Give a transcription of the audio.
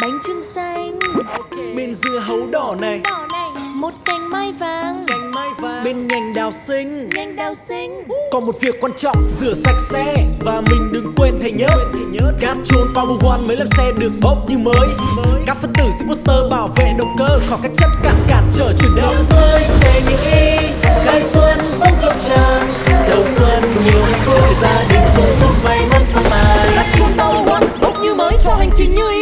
bánh trưng xanh. Bên dưa hấu đỏ này. một cành mai vàng. Bên nhành đào xinh. Nhành đào xinh. Còn một việc quan trọng rửa sạch xe và mình đừng quên thầy nhớ. Cát trôn power one mới làm xe được bốc như mới. Các phân tử sẽ booster bảo vệ động cơ khỏi các chất cản cản trở chuyển động. Tôi xe những y khai xuân phúc lộc tràn đầu xuân nhiều hạnh phúc gia đình sung túc may mắn phong mai cát chôn power one bốc như mới cho hành trình như ý.